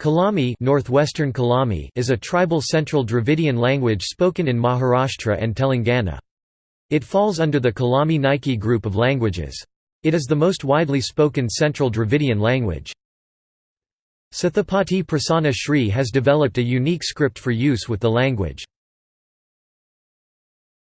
Kolami, Northwestern Kolami is a tribal Central Dravidian language spoken in Maharashtra and Telangana. It falls under the Kolami Naiki group of languages. It is the most widely spoken Central Dravidian language. Sathupati Prasanna Sree has developed a unique script for use with the language.